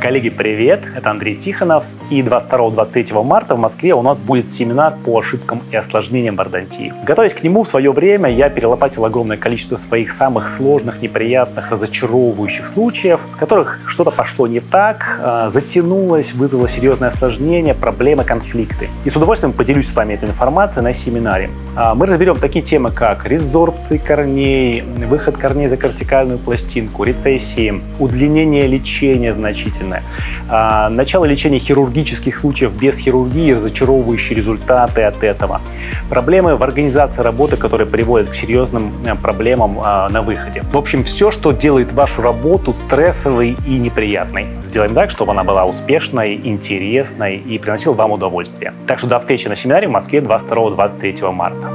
Коллеги, привет! Это Андрей Тихонов. И 22-23 марта в Москве у нас будет семинар по ошибкам и осложнениям бордонтии. Готовясь к нему в свое время, я перелопатил огромное количество своих самых сложных, неприятных, разочаровывающих случаев, в которых что-то пошло не так, а, затянулось, вызвало серьезное осложнение, проблемы, конфликты. И с удовольствием поделюсь с вами этой информацией на семинаре. А, мы разберем такие темы, как резорбции корней, выход корней за кортикальную пластинку, рецессии, удлинение лечения значительное, а, начало лечения хирургических случаев без хирургии, разочаровывающие результаты от этого, проблемы в организации работы, которые приводят к серьезным э, проблемам а, на выходе. В общем, все, что делает вашу работу стрессовой и неприятной. Сделаем так, чтобы она была успешной, интересной и приносила вам удовольствие. Так что до встречи на семинаре в Москве 22-23 марта.